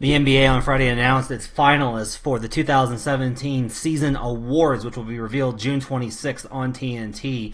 The NBA on Friday announced its finalists for the 2017 season awards, which will be revealed June 26th on TNT.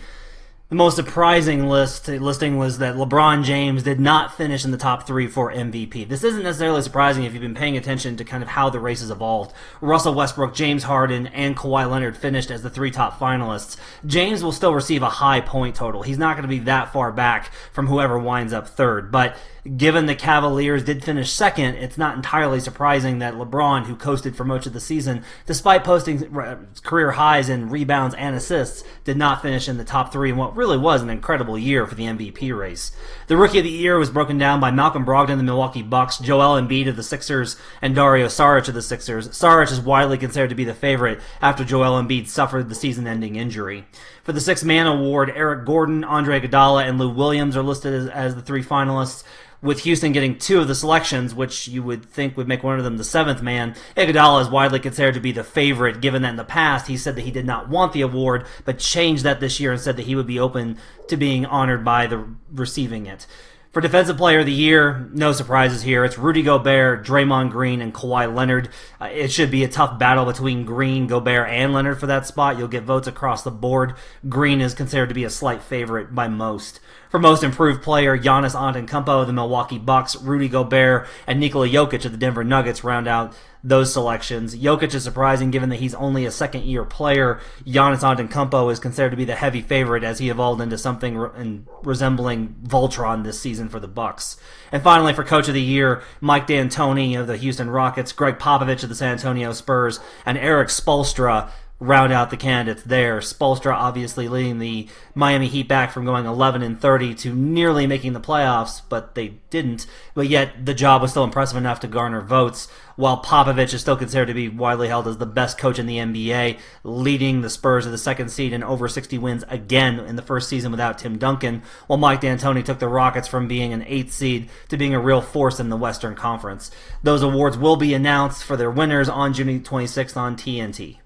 The most surprising list listing was that LeBron James did not finish in the top three for MVP. This isn't necessarily surprising if you've been paying attention to kind of how the race has evolved. Russell Westbrook, James Harden, and Kawhi Leonard finished as the three top finalists. James will still receive a high point total. He's not going to be that far back from whoever winds up third, but given the Cavaliers did finish second, it's not entirely surprising that LeBron, who coasted for most of the season, despite posting uh, career highs in rebounds and assists, did not finish in the top three in what really was an incredible year for the MVP race. The Rookie of the Year was broken down by Malcolm Brogdon of the Milwaukee Bucks, Joel Embiid of the Sixers, and Dario Saric of the Sixers. Saric is widely considered to be the favorite after Joel Embiid suffered the season-ending injury. For the Six Man Award, Eric Gordon, Andre Iguodala, and Lou Williams are listed as, as the three finalists with Houston getting two of the selections, which you would think would make one of them the seventh man, Iguodala is widely considered to be the favorite, given that in the past he said that he did not want the award, but changed that this year and said that he would be open to being honored by the receiving it. For Defensive Player of the Year, no surprises here. It's Rudy Gobert, Draymond Green, and Kawhi Leonard. Uh, it should be a tough battle between Green, Gobert, and Leonard for that spot. You'll get votes across the board. Green is considered to be a slight favorite by most. For Most Improved Player, Giannis Antetokounmpo of the Milwaukee Bucks, Rudy Gobert, and Nikola Jokic of the Denver Nuggets round out those selections. Jokic is surprising given that he's only a second year player. Giannis Antetokounmpo is considered to be the heavy favorite as he evolved into something re- resembling Voltron this season for the Bucks. And finally, for Coach of the Year, Mike D'Antoni of the Houston Rockets, Gregg Popovich of the San Antonio Spurs, and Erik Spoelstra round out the candidates there. Spoelstra obviously leading the Miami Heat back from going 11 and 30 to nearly making the playoffs, but they didn't. But yet the job was still impressive enough to garner votes. While Popovich is still considered to be widely held as the best coach in the NBA, leading the Spurs to the second seed and over 60 wins again in the first season without Tim Duncan, while Mike D'Antoni took the Rockets from being an eighth seed to being a real force in the Western Conference. Those awards will be announced for their winners on June 26th on TNT.